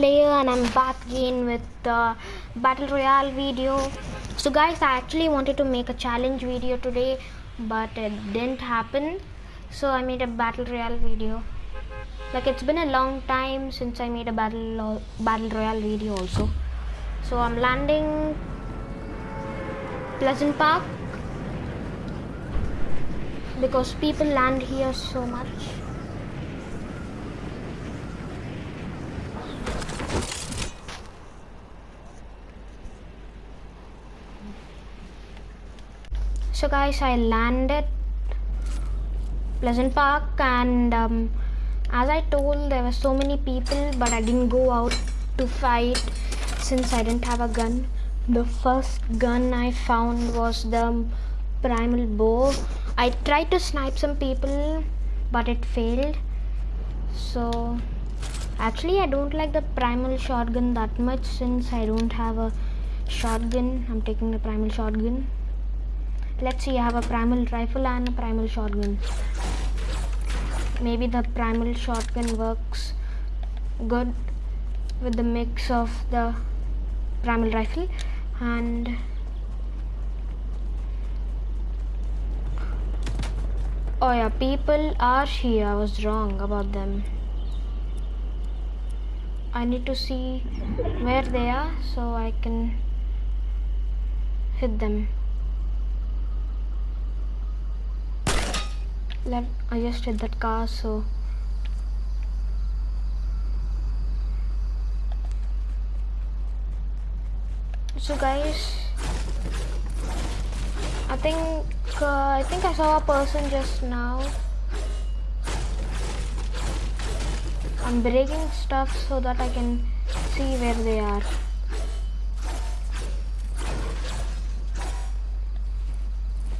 Slayer and I'm back again with the Battle Royale video. So guys, I actually wanted to make a challenge video today, but it didn't happen. So I made a Battle Royale video. Like it's been a long time since I made a Battle, Battle Royale video also. So I'm landing Pleasant Park because people land here so much. So guys i landed pleasant park and um, as i told there were so many people but i didn't go out to fight since i didn't have a gun. The first gun i found was the primal bow. I tried to snipe some people but it failed. So actually i don't like the primal shotgun that much since i don't have a shotgun. I'm taking the primal shotgun let's see I have a primal rifle and a primal shotgun maybe the primal shotgun works good with the mix of the primal rifle and oh yeah people are here. I was wrong about them. I need to see where they are so I can hit them let I just hit that car so. So guys I think uh, I think I saw a person just now. I'm breaking stuff so that I can see where they are.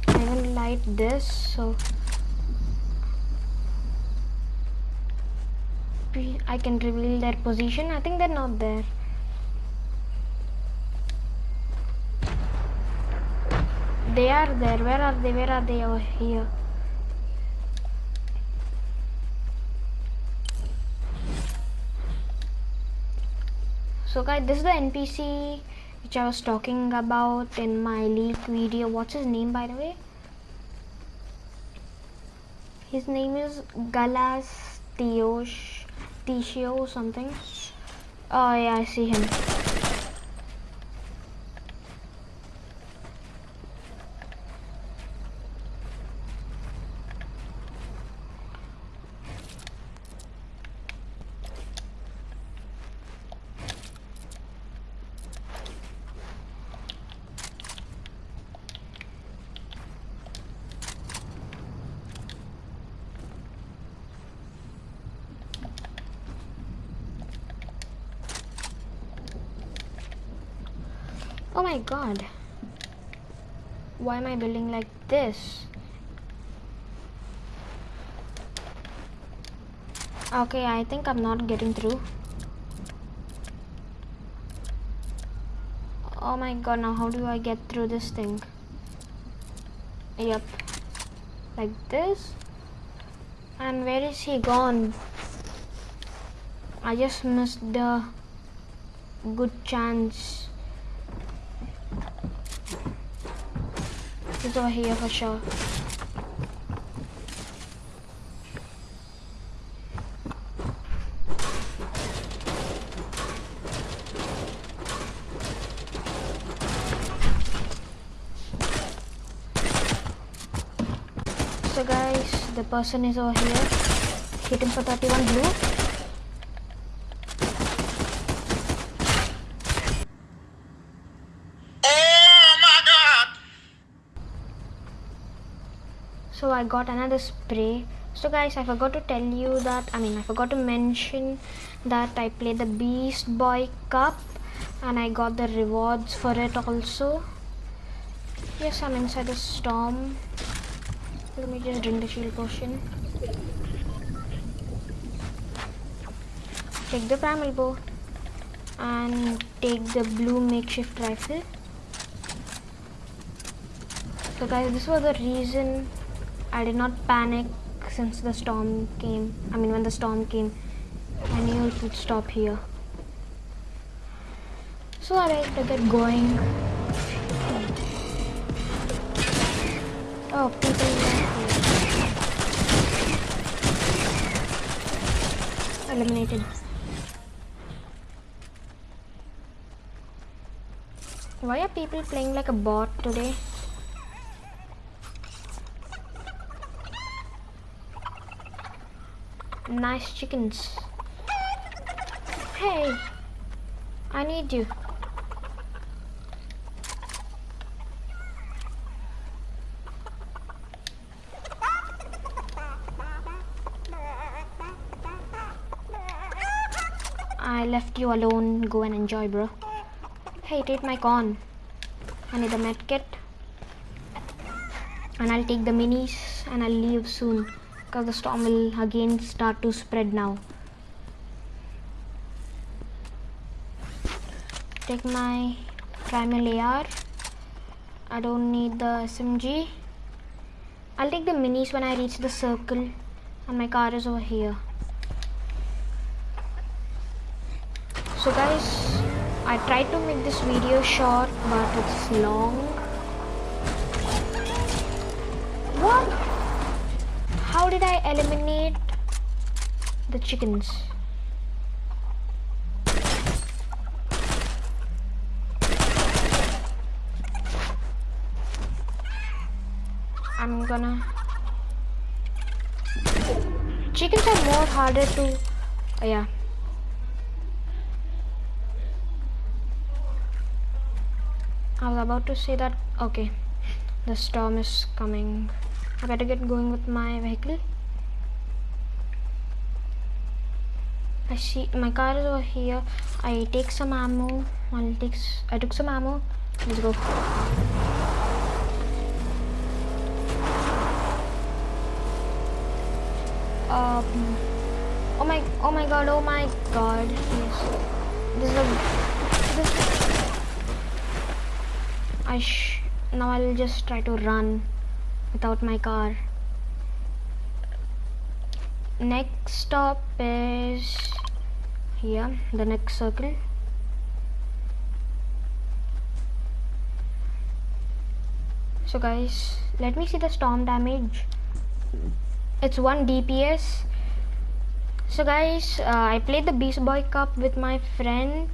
I will light this so I can reveal their position. I think they're not there. They are there. Where are they? Where are they over here? So guys, this is the NPC which I was talking about in my leak video. What's his name by the way? His name is Galas Tiosh Tishio or something. Oh yeah, I see him. Oh my god. Why am I building like this? Okay, I think I'm not getting through. Oh my god, now how do I get through this thing? Yep. Like this. And where is he gone? I just missed the good chance He's over here for sure. So guys, the person is over here. Hit him for 31 blue. I got another spray. So guys I forgot to tell you that I mean I forgot to mention that I played the Beast Boy Cup and I got the rewards for it also. Yes I'm inside the storm. Let me just drink the shield potion. Take the primal bow and take the blue makeshift rifle. So guys this was the reason I did not panic since the storm came. I mean when the storm came. I knew it would stop here. Sorry to get going. Oh, people eliminated. Why are people playing like a bot today? Nice chickens. Hey, I need you. I left you alone. Go and enjoy, bro. Hey, take my con. I need a med kit. And I'll take the minis and I'll leave soon. Because the storm will again start to spread now. Take my primal AR. I don't need the SMG. I'll take the minis when I reach the circle. And my car is over here. So guys, I tried to make this video short, but it's long. What? Did I eliminate the chickens? I'm gonna... Chickens are more harder to... Oh, yeah. I was about to say that okay the storm is coming I better get going with my vehicle. I see my car is over here. I take some ammo. I'll take I took some ammo. Let's go. Um oh my oh my god oh my god. Yes. This is a this I sh now I'll just try to run without my car. Next stop is here the next circle. So guys let me see the storm damage. It's 1 DPS so guys uh, I played the Beast Boy Cup with my friends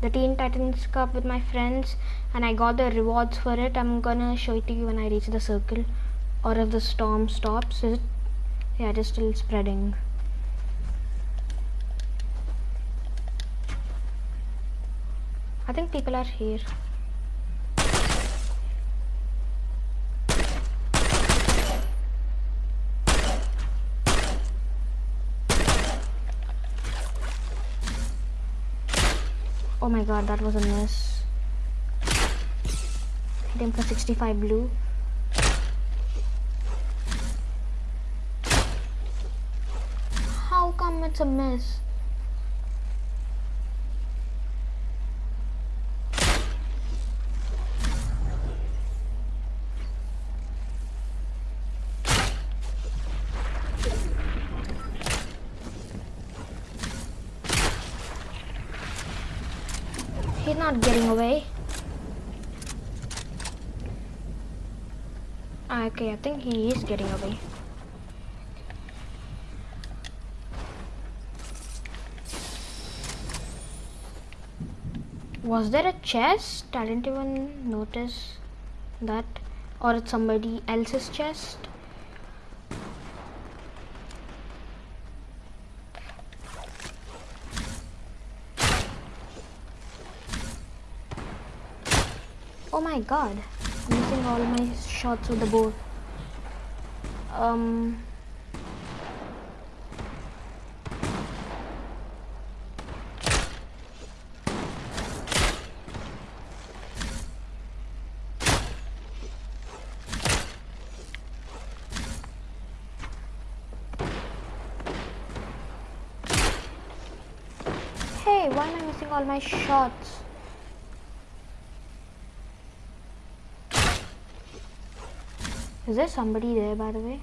the Teen Titans Cup with my friends and I got the rewards for it. I'm gonna show it to you when I reach the circle or if the storm stops is it. Yeah it is still spreading. I think people are here my god, that was a miss. Hit him for 65 blue. How come it's a miss? He's not getting away. Ah, okay, I think he is getting away. Was there a chest? I didn't even notice that. Or it's somebody else's chest. Oh my god. I'm missing all my shots with the bow. Um Hey, why am I missing all my shots? Is there somebody there, by the way?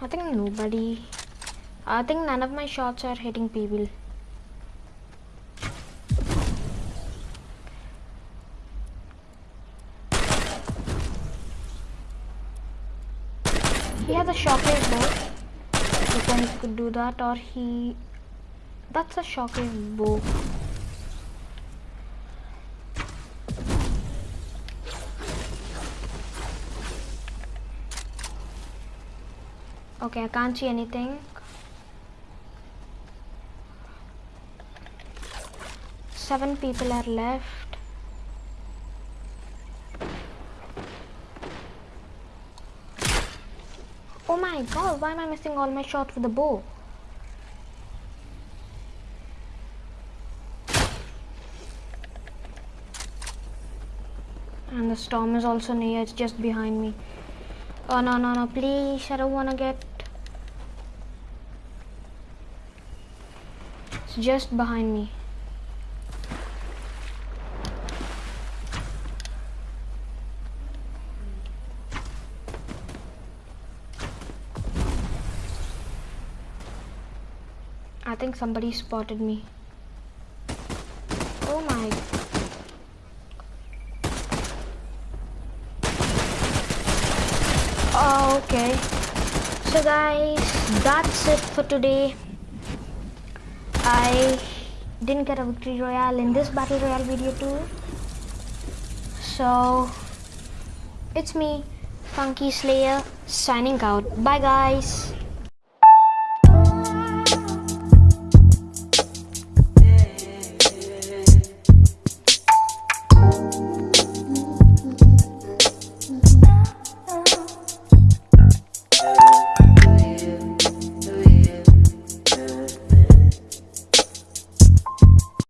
I think nobody. I think none of my shots are hitting people. He has a shockwave though. He can do that or he... That's a shockwave bow. Okay, I can't see anything. Seven people are left. Oh my god, why am I missing all my shots with the bow? And the storm is also near, it's just behind me. Oh no no no please I don't wanna get It's just behind me. I think somebody spotted me. Oh my. Oh, okay. So guys, that's it for today. I didn't get a victory royale in this battle royale video too. So, it's me, Funky Slayer, signing out. Bye guys.